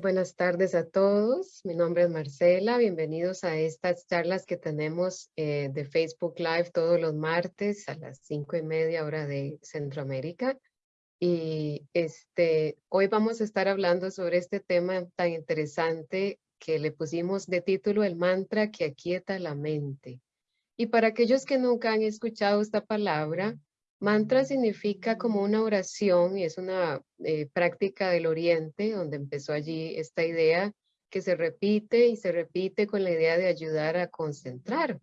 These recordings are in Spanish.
Buenas tardes a todos. Mi nombre es Marcela. Bienvenidos a estas charlas que tenemos eh, de Facebook Live todos los martes a las cinco y media hora de Centroamérica. Y este, hoy vamos a estar hablando sobre este tema tan interesante que le pusimos de título el mantra que aquieta la mente. Y para aquellos que nunca han escuchado esta palabra, Mantra significa como una oración y es una eh, práctica del oriente donde empezó allí esta idea que se repite y se repite con la idea de ayudar a concentrar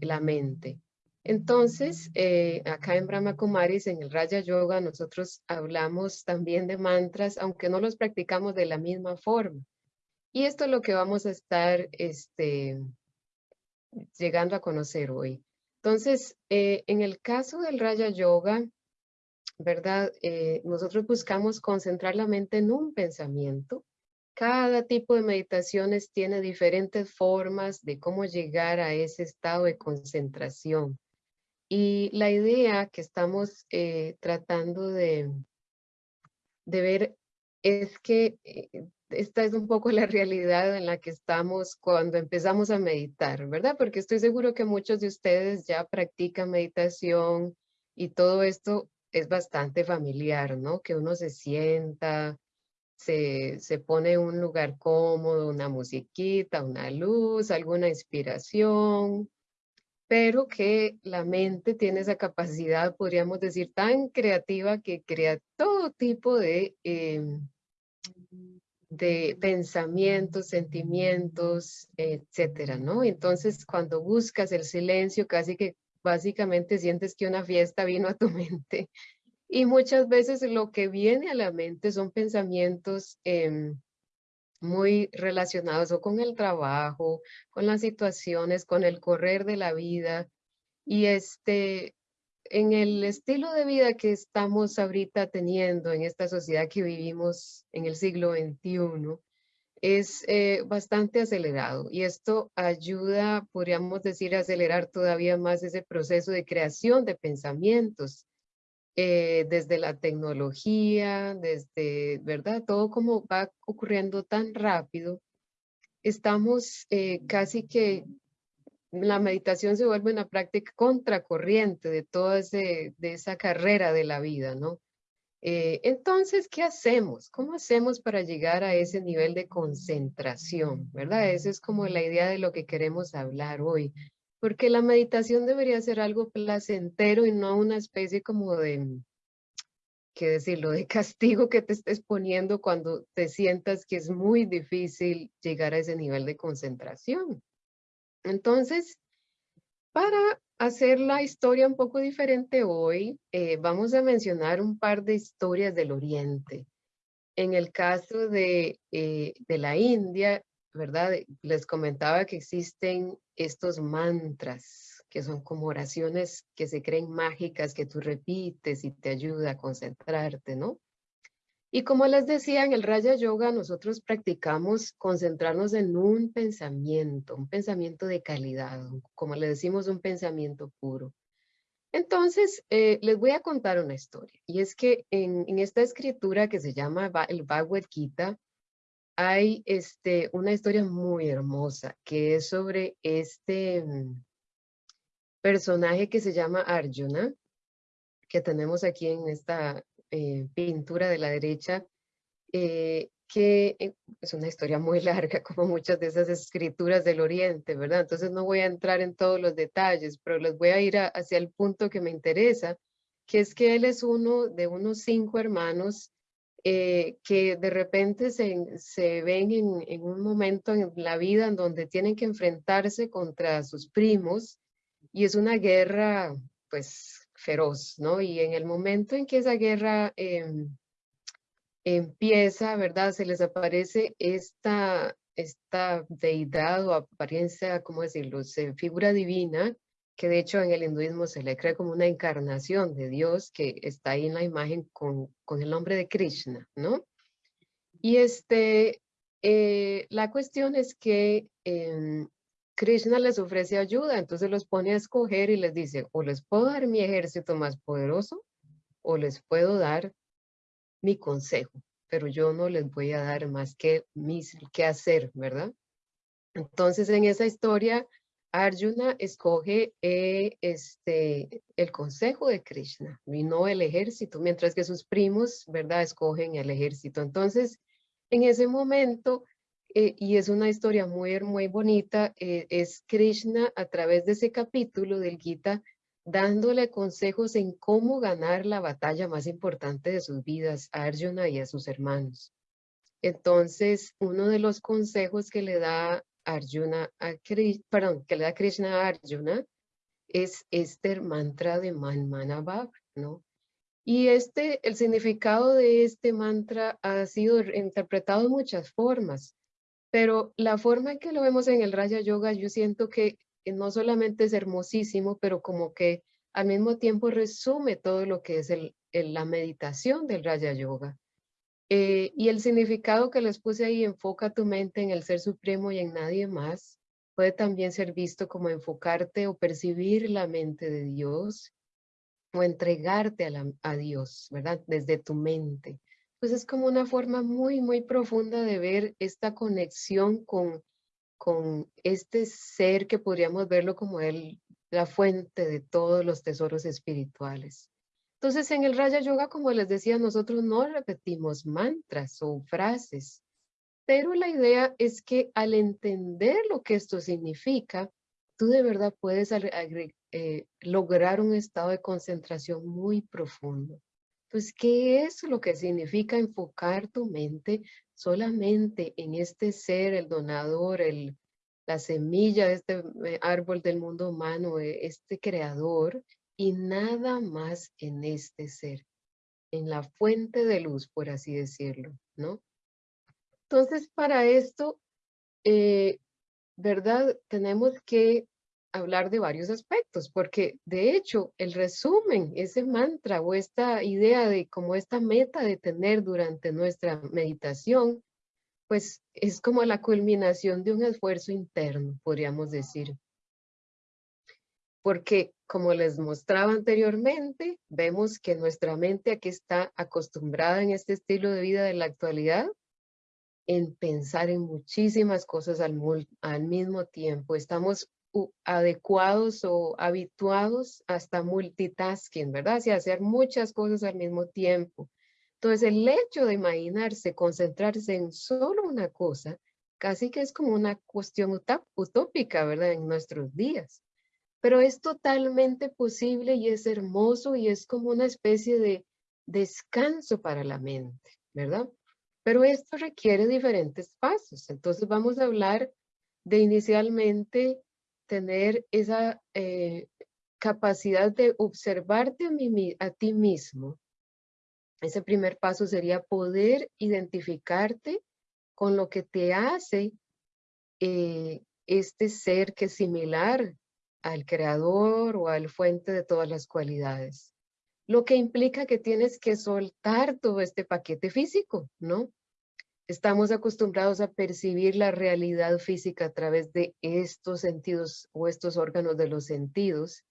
la mente. Entonces, eh, acá en Brahma Kumaris, en el Raya Yoga, nosotros hablamos también de mantras, aunque no los practicamos de la misma forma. Y esto es lo que vamos a estar este, llegando a conocer hoy. Entonces, eh, en el caso del Raya Yoga, ¿verdad? Eh, nosotros buscamos concentrar la mente en un pensamiento. Cada tipo de meditaciones tiene diferentes formas de cómo llegar a ese estado de concentración. Y la idea que estamos eh, tratando de, de ver es que esta es un poco la realidad en la que estamos cuando empezamos a meditar, ¿verdad? Porque estoy seguro que muchos de ustedes ya practican meditación y todo esto es bastante familiar, ¿no? Que uno se sienta, se, se pone en un lugar cómodo, una musiquita, una luz, alguna inspiración, pero que la mente tiene esa capacidad, podríamos decir, tan creativa que crea todo tipo de... Em, de pensamientos, sentimientos, etcétera, ¿no? Entonces, cuando buscas el silencio, casi que básicamente sientes que una fiesta vino a tu mente. Y muchas veces lo que viene a la mente son pensamientos em, muy relacionados o con el trabajo, con las situaciones, con el correr de la vida. Y este, en el estilo de vida que estamos ahorita teniendo en esta sociedad que vivimos en el siglo XXI, es eh, bastante acelerado y esto ayuda, podríamos decir, a acelerar todavía más ese proceso de creación de pensamientos, eh, desde la tecnología, desde, ¿verdad? Todo como va ocurriendo tan rápido, estamos eh, casi que la meditación se vuelve una práctica contracorriente de toda esa carrera de la vida, ¿no? Eh, entonces, ¿qué hacemos? ¿Cómo hacemos para llegar a ese nivel de concentración? ¿Verdad? Esa es como la idea de lo que queremos hablar hoy. Porque la meditación debería ser algo placentero y no una especie como de, qué decirlo, de castigo que te estés poniendo cuando te sientas que es muy difícil llegar a ese nivel de concentración. Entonces, para hacer la historia un poco diferente hoy, eh, vamos a mencionar un par de historias del Oriente. En el caso de, eh, de la India, ¿verdad? Les comentaba que existen estos mantras, que son como oraciones que se creen mágicas, que tú repites y te ayuda a concentrarte, ¿no? Y como les decía, en el Raya Yoga nosotros practicamos concentrarnos en un pensamiento, un pensamiento de calidad, como le decimos, un pensamiento puro. Entonces, eh, les voy a contar una historia. Y es que en, esta escritura que se llama el Bhagavad Gita, hay este, una historia muy hermosa que es sobre este mm, personaje que se llama Arjuna, que tenemos aquí en esta, eh, pintura de la derecha, eh, que eh, es una historia muy larga, como muchas de esas escrituras del Oriente, ¿verdad? Entonces no voy a entrar en todos los detalles, pero les voy a ir hacia el punto que me interesa, que es que él es uno de unos cinco hermanos que de repente se, se ven en, en, un momento en la vida en donde tienen que enfrentarse contra sus primos y es una guerra, pues, feroz, ¿no? Y en el momento en que esa guerra em, empieza, ¿verdad? Se les aparece esta, esta deidad o apariencia, ¿cómo decirlo? figura divina, que de hecho en el hinduismo se le cree como una encarnación de Dios que está ahí en la imagen con, con el nombre de Krishna, ¿no? Y este, eh, la cuestión es que em, Krishna les ofrece ayuda, entonces los pone a escoger y les dice, o les puedo dar mi ejército más poderoso, o les puedo dar mi consejo, pero yo no les voy a dar más que mis que hacer, ¿verdad? Entonces en esa historia Arjuna escoge eh, este, el consejo de Krishna y no el ejército, mientras que sus primos, ¿verdad?, escogen el ejército. Entonces, en ese momento, eh, y es una historia muy, muy bonita, eh, es Krishna a través de ese capítulo del Gita, dándole consejos en cómo ganar la batalla más importante de sus vidas a Arjuna y a sus hermanos. Entonces, uno de los consejos que le da Arjuna, a perdón, que le da Krishna a Arjuna, es este mantra de Manmanabhav, ¿no? Y este, el significado de este mantra ha sido interpretado de muchas formas, pero la forma en que lo vemos en el Raya Yoga, yo siento que no solamente es hermosísimo, pero como que al mismo tiempo resume todo lo que es la meditación del Raya Yoga. Eh, y el significado que les puse ahí, enfoca tu mente en el Ser Supremo y en nadie más, puede también ser visto como enfocarte o percibir la mente de Dios o entregarte a, a Dios, ¿verdad? Desde tu mente. Pues es como una forma muy, muy profunda de ver esta conexión con, con este ser que podríamos verlo como el, la fuente de todos los tesoros espirituales. Entonces, en el Raya Yoga, como les decía, nosotros no repetimos mantras o frases, pero la idea es que al entender lo que esto significa, tú de verdad puedes eh, lograr un estado de concentración muy profundo. Entonces, ¿qué es lo que significa enfocar tu mente solamente en este ser, el donador, el, la semilla de este eh, árbol del mundo humano, eh, este creador, y nada más en este ser, en la fuente de luz, por así decirlo, ¿no? Entonces, para esto, eh, ¿verdad? Tenemos que hablar de varios aspectos, porque de hecho el resumen, ese mantra o esta idea de como esta meta de tener durante nuestra meditación, pues es como la culminación de un esfuerzo interno, podríamos decir porque como les mostraba anteriormente, vemos que nuestra mente aquí está acostumbrada en este estilo de vida de la actualidad en pensar en muchísimas cosas al, al mismo tiempo. Estamos adecuados o habituados hasta multitasking, ¿verdad? Y hacer muchas cosas al mismo tiempo. Entonces, el hecho de imaginarse, concentrarse en solo una cosa, casi que es como una cuestión utópica, ¿verdad? En nuestros días pero es totalmente posible y es hermoso y es como una especie de descanso para la mente, ¿verdad? Pero esto requiere diferentes pasos. Entonces vamos a hablar de inicialmente tener esa eh, capacidad de observarte a, ti mismo. Ese primer paso sería poder identificarte con lo que te hace eh, este ser que es similar al creador o al fuente de todas las cualidades. Lo que implica que tienes que soltar todo este paquete físico, ¿no? Estamos acostumbrados a percibir la realidad física a través de estos sentidos o estos órganos de los sentidos.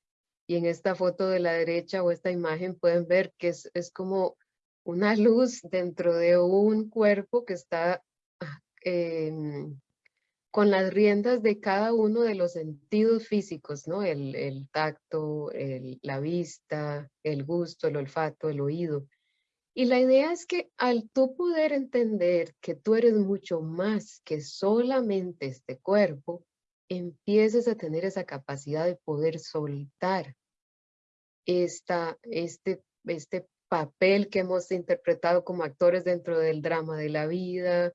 Y en esta foto de la derecha o esta imagen pueden ver que es, es como una luz dentro de un cuerpo que está eh, con las riendas de cada uno de los sentidos físicos, ¿no? El, tacto, la vista, el gusto, el olfato, el oído. Y la idea es que al tú poder entender que tú eres mucho más que solamente este cuerpo, empieces a tener esa capacidad de poder soltar esta, este, este papel que hemos interpretado como actores dentro del drama de la vida,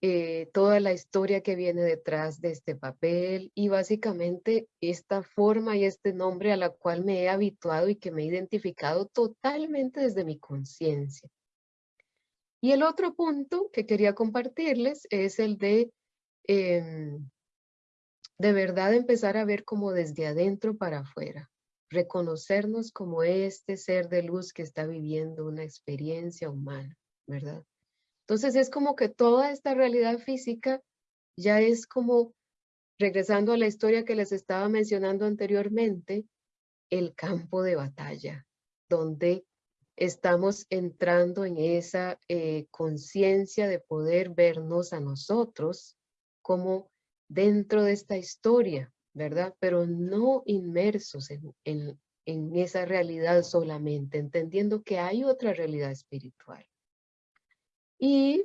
eh, toda la historia que viene detrás de este papel y básicamente esta forma y este nombre a la cual me he habituado y que me he identificado totalmente desde mi conciencia. Y el otro punto que quería compartirles es el de em, de verdad empezar a ver como desde adentro para afuera, reconocernos como este ser de luz que está viviendo una experiencia humana, ¿verdad? Entonces es como que toda esta realidad física ya es como, regresando a la historia que les estaba mencionando anteriormente, el campo de batalla, donde estamos entrando en esa eh, conciencia de poder vernos a nosotros como dentro de esta historia, ¿verdad? Pero no inmersos en, en esa realidad solamente, entendiendo que hay otra realidad espiritual. Y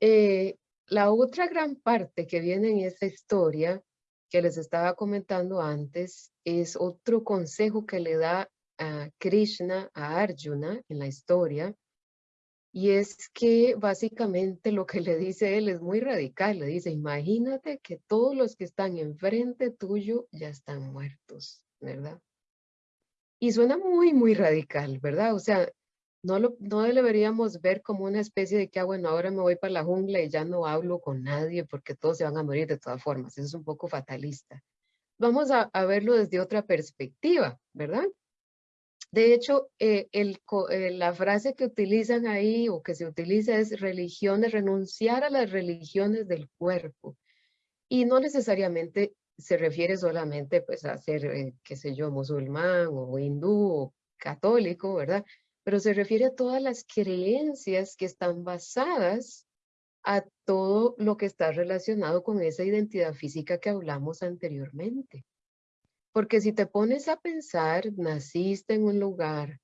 eh, la otra gran parte que viene en esta historia que les estaba comentando antes es otro consejo que le da a Krishna a Arjuna en la historia y es que básicamente lo que le dice él es muy radical. Le dice, imagínate que todos los que están enfrente tuyo ya están muertos, ¿verdad? Y suena muy, muy radical, ¿verdad? O sea, no lo, no deberíamos ver como una especie de que, ah, bueno, ahora me voy para la jungla y ya no hablo con nadie porque todos se van a morir de todas formas. Eso es un poco fatalista. Vamos a, verlo desde otra perspectiva, ¿verdad? De hecho, eh, el, eh, la frase que utilizan ahí o que se utiliza es religiones, renunciar a las religiones del cuerpo. Y no necesariamente se refiere solamente pues a ser, eh, qué sé yo, musulmán o hindú o católico, ¿verdad? Pero se refiere a todas las creencias que están basadas a todo lo que está relacionado con esa identidad física que hablamos anteriormente. Porque si te pones a pensar, naciste en un lugar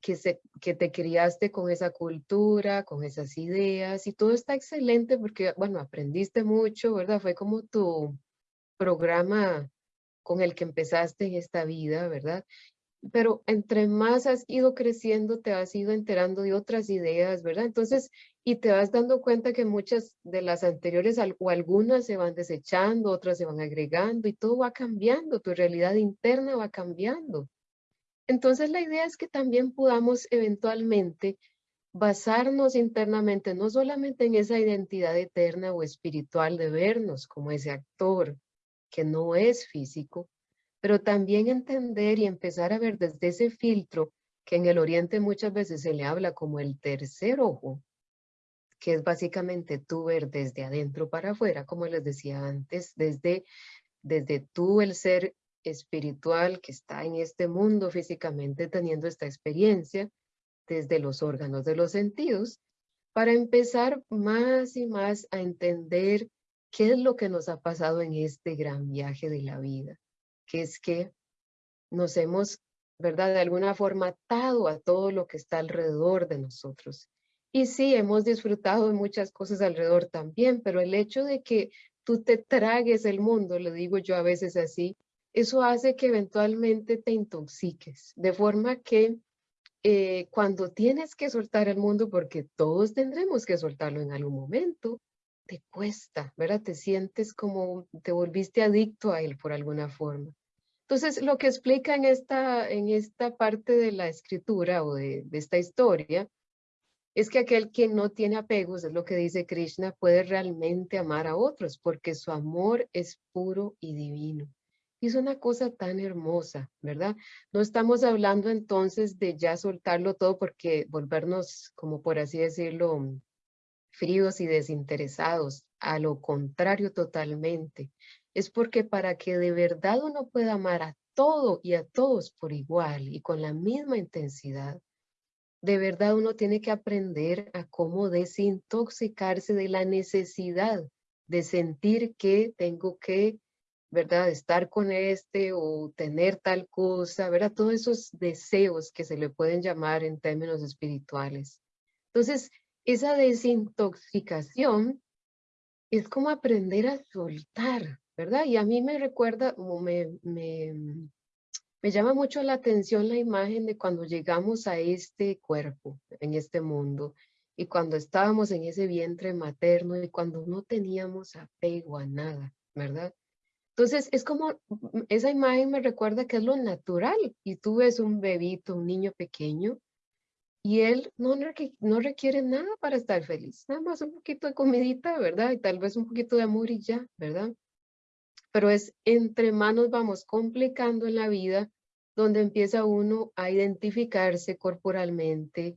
que, se, que te criaste con esa cultura, con esas ideas, y todo está excelente porque, bueno, aprendiste mucho, ¿verdad? Fue como tu, programa con el que empezaste en esta vida, ¿verdad? Pero entre más has ido creciendo, te has ido enterando de otras ideas, ¿verdad? Entonces, y te vas dando cuenta que muchas de las anteriores o algunas se van desechando, otras se van agregando y todo va cambiando, tu realidad interna va cambiando. Entonces, la idea es que también podamos eventualmente basarnos internamente, no solamente en esa identidad eterna o espiritual de vernos como ese actor, que no es físico, pero también entender y empezar a ver desde ese filtro que en el oriente muchas veces se le habla como el tercer ojo, que es básicamente tú ver desde adentro para afuera, como les decía antes, desde, desde tú el ser espiritual que está en este mundo físicamente teniendo esta experiencia, desde los órganos de los sentidos, para empezar más y más a entender ¿Qué es lo que nos ha pasado en este gran viaje de la vida? Que es que nos hemos, ¿verdad? De alguna forma atado a todo lo que está alrededor de nosotros. Y sí, hemos disfrutado de muchas cosas alrededor también, pero el hecho de que tú te tragues el mundo, le digo yo a veces así, eso hace que eventualmente te intoxiques, de forma que eh, cuando tienes que soltar el mundo, porque todos tendremos que soltarlo en algún momento, te cuesta, ¿verdad? Te sientes como te volviste adicto a él por alguna forma. Entonces, lo que explica en esta, en esta parte de la escritura o de, de esta historia es que aquel que no tiene apegos, es lo que dice Krishna, puede realmente amar a otros porque su amor es puro y divino. Y es una cosa tan hermosa, ¿verdad? No estamos hablando entonces de ya soltarlo todo porque volvernos, como por así decirlo, fríos y desinteresados, a lo contrario totalmente. Es porque para que de verdad uno pueda amar a todo y a todos por igual y con la misma intensidad, de verdad uno tiene que aprender a cómo desintoxicarse de la necesidad de sentir que tengo que, ¿verdad?, estar con este o tener tal cosa, ¿verdad? Todos esos deseos que se le pueden llamar en términos espirituales. Entonces, esa desintoxicación es como aprender a soltar, ¿verdad? Y a mí me recuerda, me, me, me llama mucho la atención la imagen de cuando llegamos a este cuerpo, en este mundo, y cuando estábamos en ese vientre materno y cuando no teníamos apego a nada, ¿verdad? Entonces, es como, esa imagen me recuerda que es lo natural, y tú ves un bebito, un niño pequeño, y él no, requiere nada para estar feliz, nada más un poquito de comidita, ¿verdad? Y tal vez un poquito de amor y ya, ¿verdad? Pero es entre manos vamos complicando en la vida donde empieza uno a identificarse corporalmente,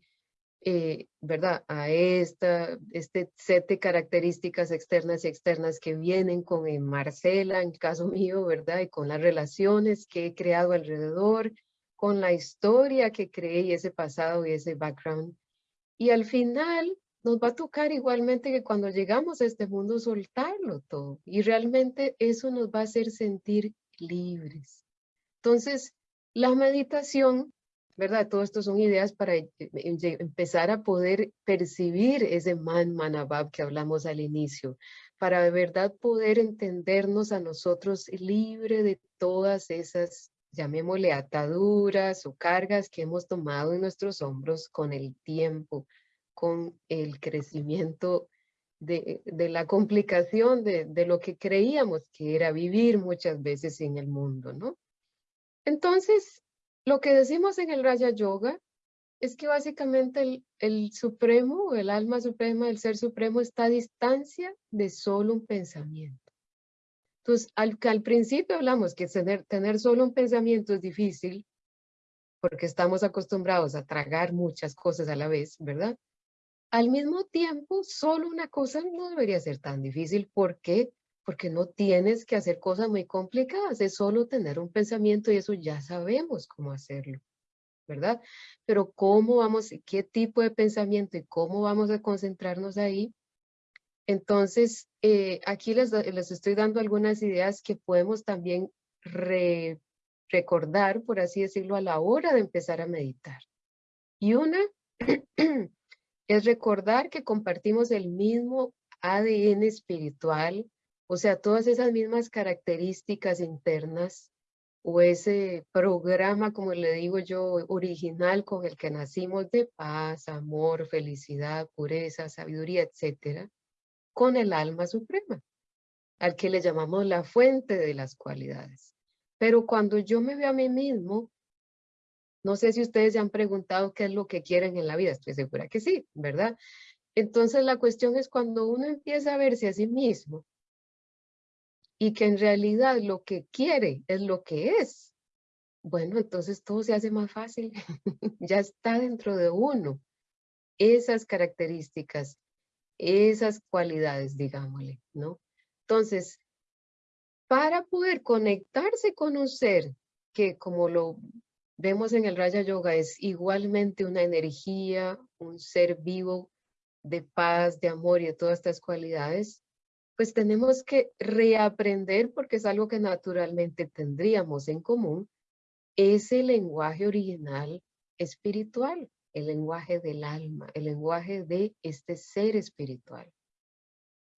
eh, ¿verdad? A esta, este set de características externas y externas que vienen con Marcela, en caso mío, ¿verdad? Y con las relaciones que he creado alrededor, con la historia que creé y ese pasado y ese background. Y al final nos va a tocar igualmente que cuando llegamos a este mundo soltarlo todo. Y realmente eso nos va a hacer sentir libres. Entonces, la meditación, ¿verdad? Todo esto son ideas para eh, eh, empezar a poder percibir ese man manabab que hablamos al inicio, para de verdad poder entendernos a nosotros libre de todas esas, llamémosle ataduras o cargas que hemos tomado en nuestros hombros con el tiempo, con el crecimiento de, la complicación de, lo que creíamos que era vivir muchas veces en el mundo, ¿no? Entonces, lo que decimos en el Raya Yoga es que básicamente el, el supremo, el alma suprema, el ser supremo está a distancia de solo un pensamiento. Entonces, al, principio hablamos que tener, tener solo un pensamiento es difícil porque estamos acostumbrados a tragar muchas cosas a la vez, ¿verdad? Al mismo tiempo, solo una cosa no debería ser tan difícil. ¿Por qué? Porque no tienes que hacer cosas muy complicadas, es solo tener un pensamiento y eso ya sabemos cómo hacerlo, ¿verdad? Pero cómo vamos, qué tipo de pensamiento y cómo vamos a concentrarnos ahí. Entonces, eh, aquí les, les, estoy dando algunas ideas que podemos también recordar, por así decirlo, a la hora de empezar a meditar. Y una es recordar que compartimos el mismo ADN espiritual, o sea, todas esas mismas características internas o ese programa, como le digo yo, original con el que nacimos de paz, amor, felicidad, pureza, sabiduría, etcétera, con el alma suprema, al que le llamamos la fuente de las cualidades. Pero cuando yo me veo a mí mismo, no sé si ustedes se han preguntado qué es lo que quieren en la vida, estoy segura que sí, ¿verdad? Entonces la cuestión es cuando uno empieza a verse a sí mismo y que en realidad lo que quiere es lo que es, bueno, entonces todo se hace más fácil, ya está dentro de uno. Esas características, esas cualidades, digámosle, ¿no? Entonces, para poder conectarse con un ser que como lo vemos en el Raya Yoga es igualmente una energía, un ser vivo de paz, de amor y de todas estas cualidades, pues tenemos que reaprender, porque es algo que naturalmente tendríamos en común, ese lenguaje original espiritual, el lenguaje del alma, el lenguaje de este ser espiritual.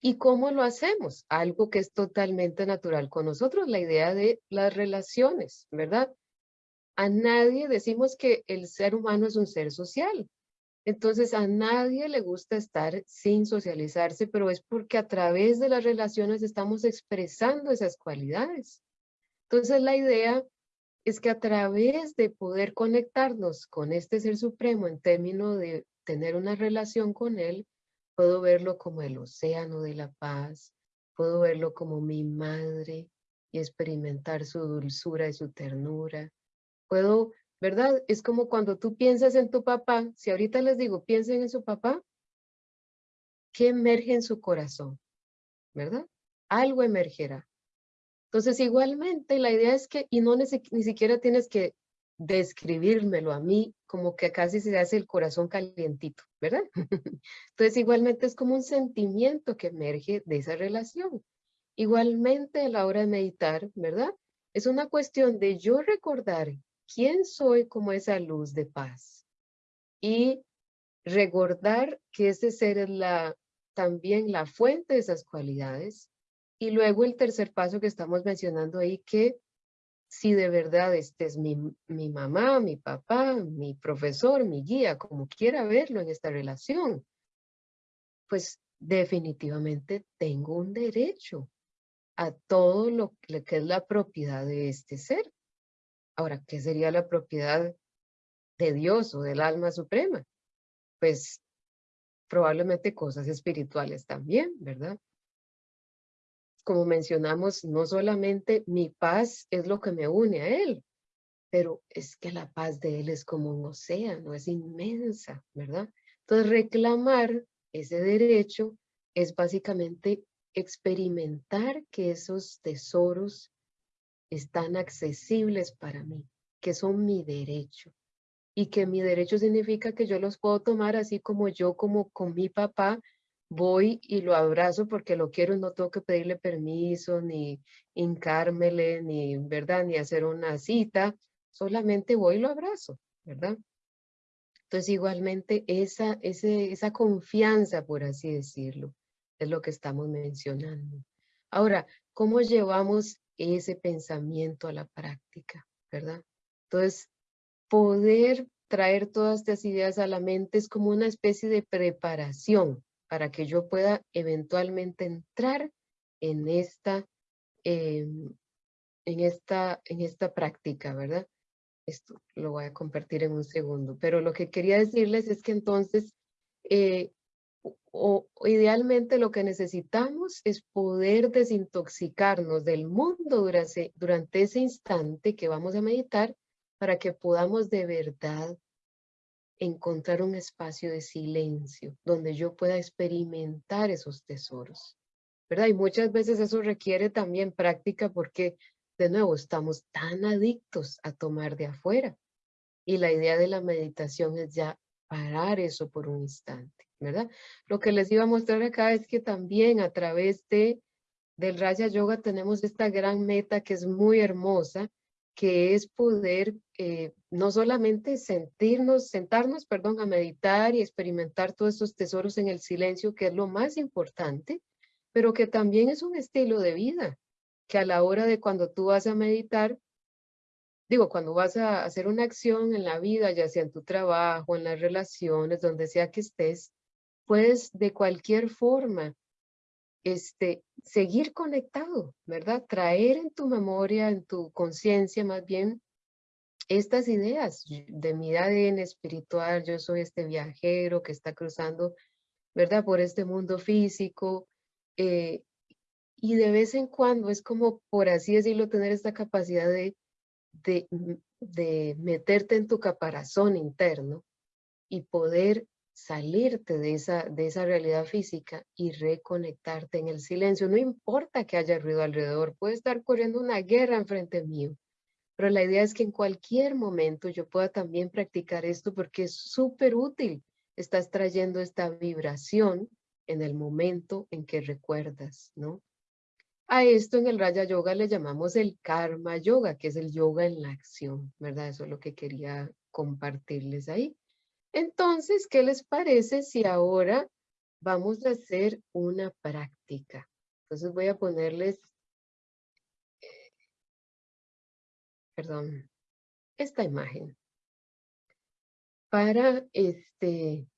¿Y cómo lo hacemos? Algo que es totalmente natural con nosotros, la idea de las relaciones, ¿verdad? A nadie decimos que el ser humano es un ser social. Entonces a nadie le gusta estar sin socializarse, pero es porque a través de las relaciones estamos expresando esas cualidades. Entonces la idea es que a través de poder conectarnos con este ser supremo en términos de tener una relación con él, puedo verlo como el océano de la paz, puedo verlo como mi madre y experimentar su dulzura y su ternura, puedo, ¿verdad? Es como cuando tú piensas en tu papá, si ahorita les digo, piensen en su papá, ¿qué emerge en su corazón? ¿Verdad? Algo emergerá. Entonces, igualmente, la idea es que, y no ni, siquiera tienes que describírmelo a mí, como que casi se hace el corazón calientito, ¿verdad? Entonces, igualmente es como un sentimiento que emerge de esa relación. Igualmente, a la hora de meditar, ¿verdad? Es una cuestión de yo recordar quién soy como esa luz de paz. Y recordar que ese ser es también la fuente de esas cualidades. Y luego el tercer paso que estamos mencionando ahí, que si de verdad este es mi, mi mamá, mi papá, mi profesor, mi guía, como quiera verlo en esta relación, pues definitivamente tengo un derecho a todo lo que es la propiedad de este ser. Ahora, ¿qué sería la propiedad de Dios o del alma suprema? Pues probablemente cosas espirituales también, ¿verdad? Como mencionamos, no solamente mi paz es lo que me une a Él, pero es que la paz de Él es como un océano, es inmensa, ¿verdad? Entonces reclamar ese derecho es básicamente experimentar que esos tesoros están accesibles para mí. que son mi derecho y que mi derecho significa que yo los puedo tomar así como yo, como con mi papá, voy y lo abrazo porque lo quiero y no tengo que pedirle permiso, ni hincármele, ni, ¿verdad? Ni hacer una cita, solamente voy y lo abrazo, ¿verdad? Entonces, igualmente, esa, ese, esa confianza, por así decirlo, es lo que estamos mencionando. Ahora, ¿cómo llevamos ese pensamiento a la práctica, verdad? Entonces, poder traer todas estas ideas a la mente es como una especie de preparación para que yo pueda eventualmente entrar en esta, em, en esta, en esta práctica, ¿verdad? Esto lo voy a compartir en un segundo, pero lo que quería decirles es que entonces, eh, o, idealmente lo que necesitamos es poder desintoxicarnos del mundo durante, durante ese instante que vamos a meditar para que podamos de verdad encontrar un espacio de silencio donde yo pueda experimentar esos tesoros. ¿Verdad? Y muchas veces eso requiere también práctica porque, de nuevo, estamos tan adictos a tomar de afuera. Y la idea de la meditación es ya parar eso por un instante, ¿verdad? Lo que les iba a mostrar acá es que también a través de, del Raya Yoga tenemos esta gran meta que es muy hermosa, que es poder eh, no solamente sentirnos, sentarnos, perdón, a meditar y experimentar todos estos tesoros en el silencio, que es lo más importante, pero que también es un estilo de vida, que a la hora de cuando tú vas a meditar, digo, cuando vas a hacer una acción en la vida, ya sea en tu trabajo, en las relaciones, donde sea que estés, puedes de cualquier forma este, seguir conectado, ¿verdad? Traer en tu memoria, en tu conciencia más bien, estas ideas de mi ADN espiritual, yo soy este viajero que está cruzando, ¿verdad? Por este mundo físico. Eh, y de vez en cuando es como, por así decirlo, tener esta capacidad de, de, de meterte en tu caparazón interno y poder salirte de esa, de esa realidad física y reconectarte en el silencio. No importa que haya ruido alrededor, puede estar corriendo una guerra enfrente mío, pero la idea es que en cualquier momento yo pueda también practicar esto porque es súper útil. Estás trayendo esta vibración en el momento en que recuerdas, ¿no? A esto en el Raya Yoga le llamamos el Karma Yoga, que es el yoga en la acción, ¿verdad? Eso es lo que quería compartirles ahí. Entonces, ¿qué les parece si ahora vamos a hacer una práctica? Entonces voy a ponerles, perdón, esta imagen. Para este,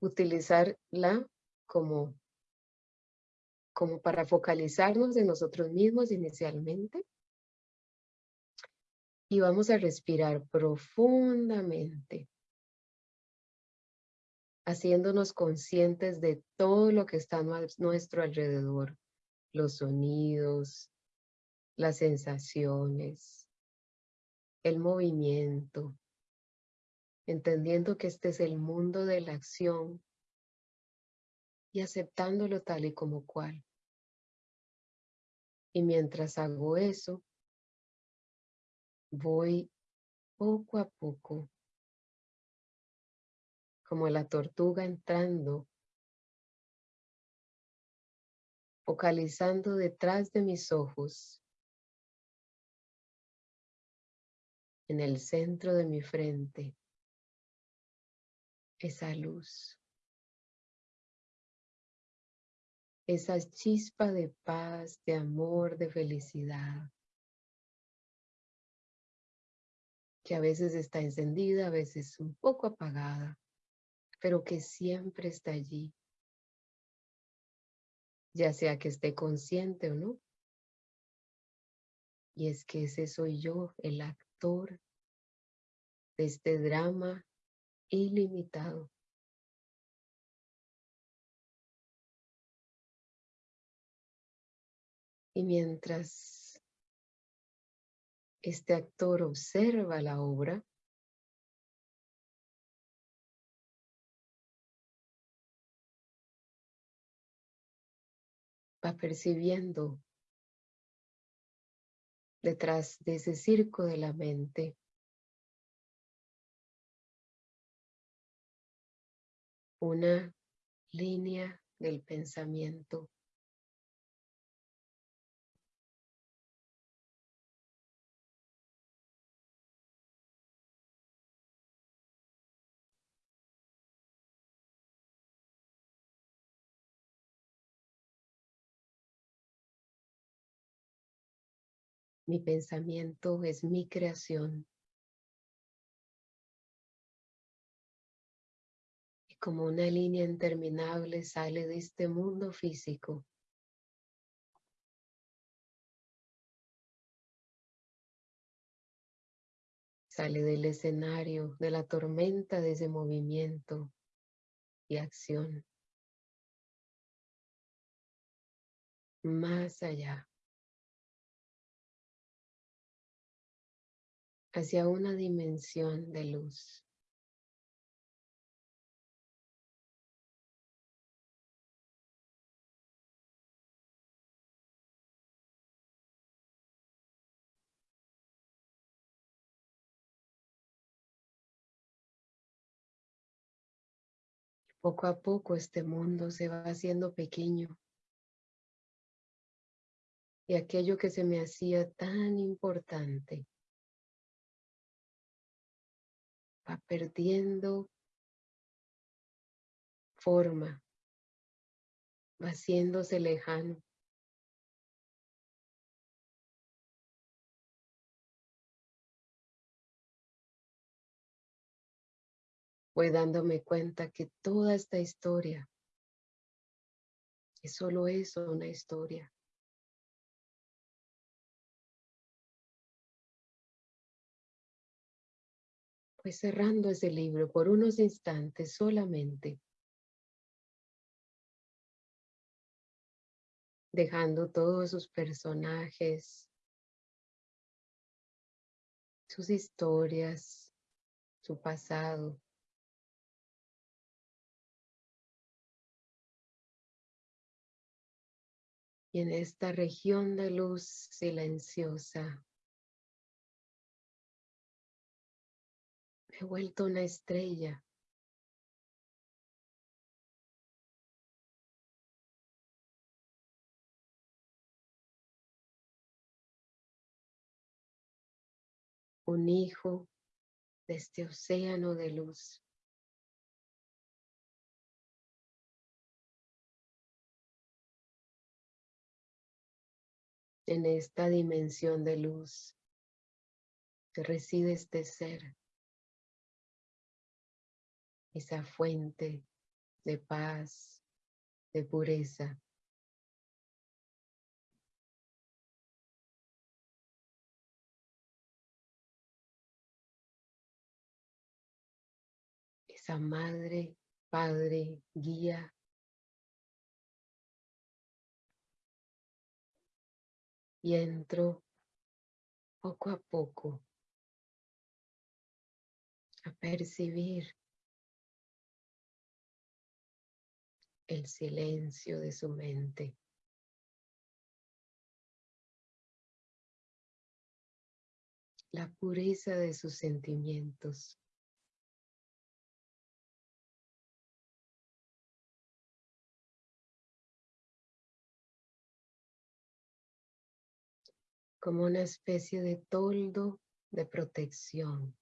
utilizarla como, como para focalizarnos en nosotros mismos inicialmente. Y vamos a respirar profundamente. Haciéndonos conscientes de todo lo que está a nuestro alrededor, los sonidos, las sensaciones, el movimiento, entendiendo que este es el mundo de la acción y aceptándolo tal y como cual. Y mientras hago eso, voy poco a poco como la tortuga entrando, focalizando detrás de mis ojos, en el centro de mi frente, esa luz, esa chispa de paz, de amor, de felicidad, que a veces está encendida, a veces un poco apagada pero que siempre está allí, ya sea que esté consciente o no. Y es que ese soy yo, el de este drama ilimitado. Y mientras este actor observa la obra, va percibiendo detrás de ese circo de la mente. Una línea del pensamiento. Mi pensamiento es mi creación. Y como una línea interminable sale de este mundo físico. Sale del escenario de la tormenta de ese movimiento y acción. Más allá. Hacia una dimensión de luz. Poco a poco este mundo se va haciendo pequeño. Y aquello que se me hacía tan importante va perdiendo forma, va haciéndose lejano. Voy dándome cuenta que toda esta historia es solo eso, una historia. Cerrando ese libro por unos instantes solamente. Dejando todos sus personajes, sus historias, su pasado. Y en esta región de luz silenciosa, he vuelto una estrella. Un hijo de este océano de luz. En esta dimensión de luz que reside este ser esa fuente de paz, de pureza. Esa madre, padre, guía. Y entro poco a poco a percibir el silencio de su mente. La pureza de sus sentimientos. Como una especie de toldo de protección.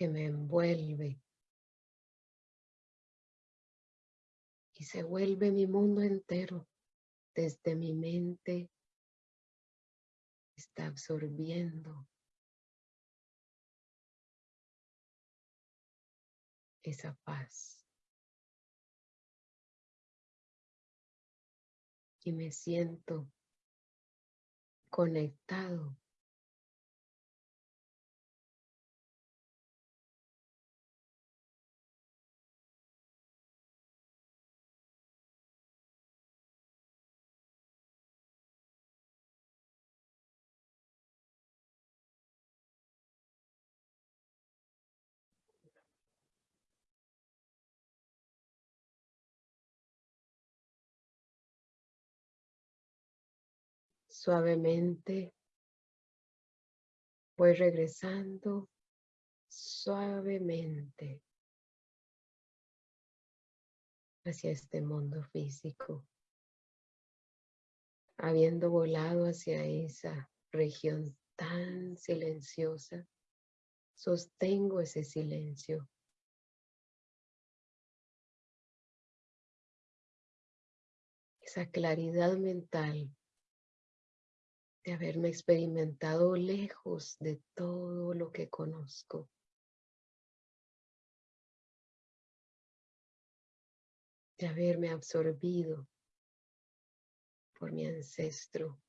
Que me envuelve. Y se vuelve mi mundo entero. Desde mi mente está absorbiendo esa paz. Y me siento conectado Suavemente voy regresando, suavemente hacia este mundo físico, habiendo volado hacia esa región tan silenciosa, sostengo ese silencio. Esa claridad mental de haberme experimentado lejos de todo lo que conozco. De haberme absorbido por mi ancestro,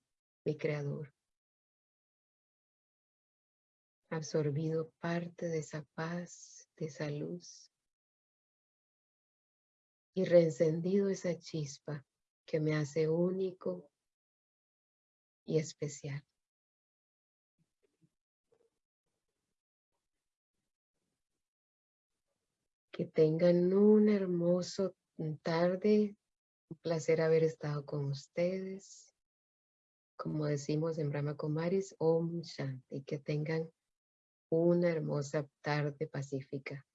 mi creador. Absorbido parte de esa paz, de esa luz. Y reencendido esa chispa que me hace único y especial. Que tengan un hermoso tarde. Un placer haber estado con ustedes. Como decimos en Brahma Kumaris, Om Shanti. Que tengan una hermosa tarde pacífica.